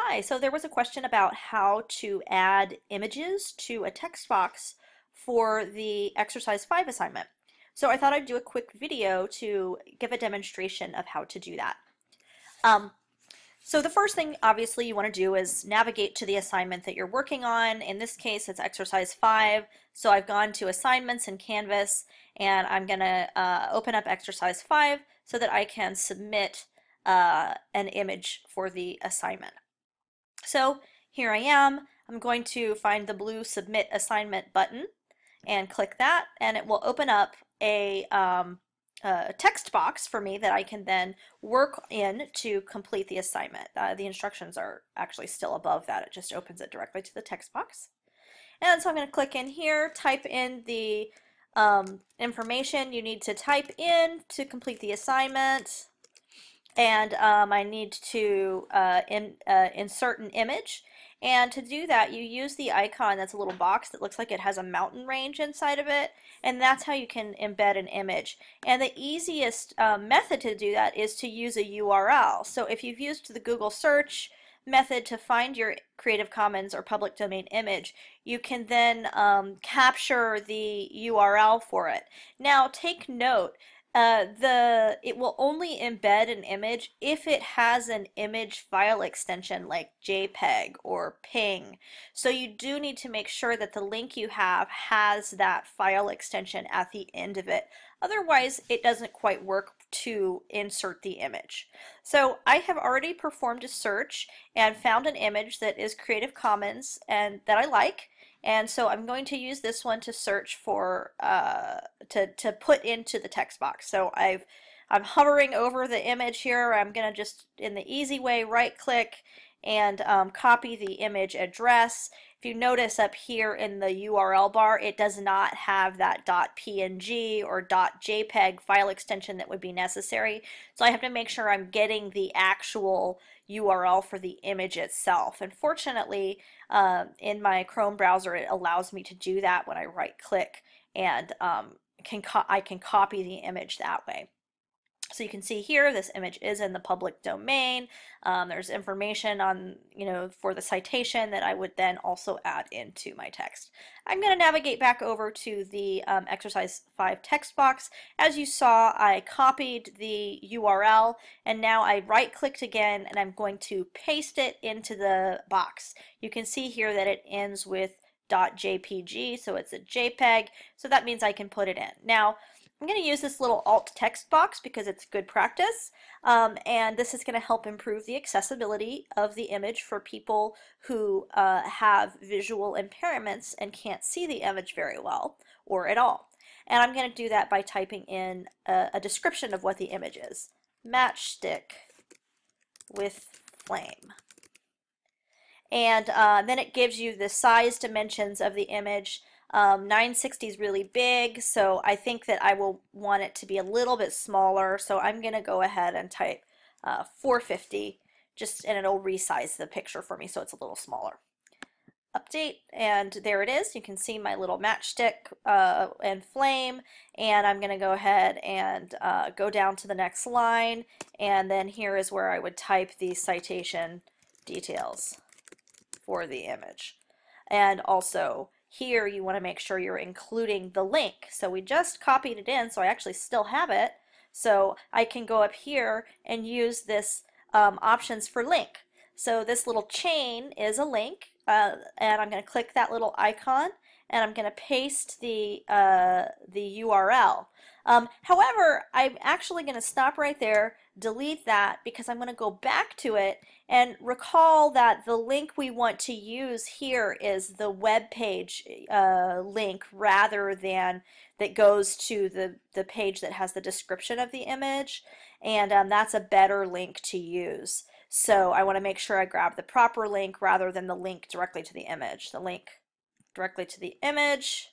Hi, so there was a question about how to add images to a text box for the exercise 5 assignment. So I thought I'd do a quick video to give a demonstration of how to do that. Um, so the first thing obviously you want to do is navigate to the assignment that you're working on. In this case it's exercise 5 so I've gone to assignments in Canvas and I'm going to uh, open up exercise 5 so that I can submit uh, an image for the assignment. So here I am. I'm going to find the blue submit assignment button and click that and it will open up a, um, a text box for me that I can then work in to complete the assignment. Uh, the instructions are actually still above that. It just opens it directly to the text box. And so I'm going to click in here, type in the um, information you need to type in to complete the assignment and um, I need to uh, in, uh, insert an image. And to do that, you use the icon that's a little box that looks like it has a mountain range inside of it, and that's how you can embed an image. And the easiest uh, method to do that is to use a URL. So if you've used the Google search method to find your Creative Commons or public domain image, you can then um, capture the URL for it. Now take note uh, the it will only embed an image if it has an image file extension like JPEG or PNG. So you do need to make sure that the link you have has that file extension at the end of it. Otherwise, it doesn't quite work to insert the image. So I have already performed a search and found an image that is Creative Commons and that I like. And so I'm going to use this one to search for, uh, to, to put into the text box. So I've, I'm hovering over the image here. I'm going to just, in the easy way, right click and um, copy the image address. If you notice up here in the URL bar, it does not have that .png or .jpeg file extension that would be necessary. So I have to make sure I'm getting the actual URL for the image itself. And fortunately, uh, in my Chrome browser, it allows me to do that when I right click and um, can I can copy the image that way. So you can see here, this image is in the public domain. Um, there's information on, you know, for the citation that I would then also add into my text. I'm going to navigate back over to the um, exercise 5 text box. As you saw, I copied the URL and now I right clicked again and I'm going to paste it into the box. You can see here that it ends with .jpg, so it's a JPEG, so that means I can put it in. Now, I'm going to use this little alt text box because it's good practice um, and this is going to help improve the accessibility of the image for people who uh, have visual impairments and can't see the image very well or at all. And I'm going to do that by typing in a, a description of what the image is. Matchstick with flame. And uh, then it gives you the size dimensions of the image um, 960 is really big, so I think that I will want it to be a little bit smaller. So I'm going to go ahead and type uh, 450, just and it'll resize the picture for me so it's a little smaller. Update, and there it is. You can see my little matchstick uh, and flame, and I'm going to go ahead and uh, go down to the next line, and then here is where I would type the citation details for the image. And also here you want to make sure you're including the link. So we just copied it in, so I actually still have it. So I can go up here and use this um, options for link. So this little chain is a link, uh, and I'm going to click that little icon, and I'm going to paste the, uh, the URL. Um, however, I'm actually going to stop right there, delete that, because I'm going to go back to it and recall that the link we want to use here is the web page uh, link rather than that goes to the, the page that has the description of the image. And um, that's a better link to use. So I want to make sure I grab the proper link rather than the link directly to the image. The link directly to the image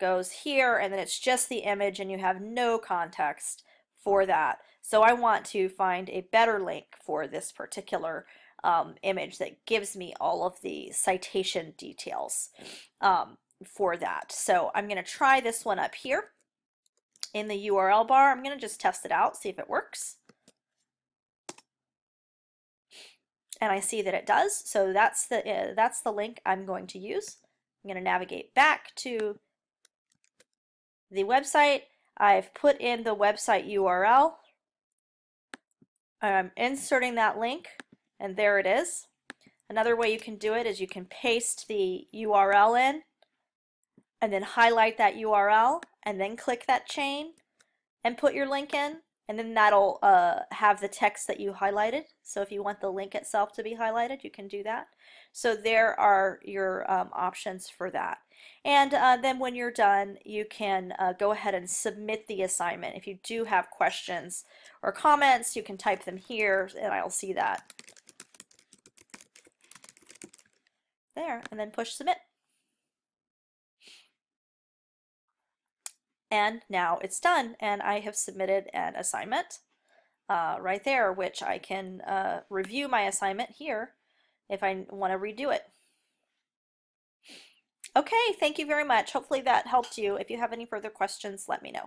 goes here and then it's just the image and you have no context for that. So I want to find a better link for this particular um, image that gives me all of the citation details um, for that. So I'm going to try this one up here in the URL bar. I'm going to just test it out, see if it works. and I see that it does. So that's the, uh, that's the link I'm going to use. I'm going to navigate back to the website. I've put in the website URL. I'm inserting that link and there it is. Another way you can do it is you can paste the URL in and then highlight that URL and then click that chain and put your link in and then that'll uh, have the text that you highlighted. So if you want the link itself to be highlighted, you can do that. So there are your um, options for that. And uh, then when you're done, you can uh, go ahead and submit the assignment. If you do have questions or comments, you can type them here and I'll see that. There, and then push submit. And now it's done and I have submitted an assignment uh, right there, which I can uh, review my assignment here if I want to redo it. Okay, thank you very much. Hopefully that helped you. If you have any further questions, let me know.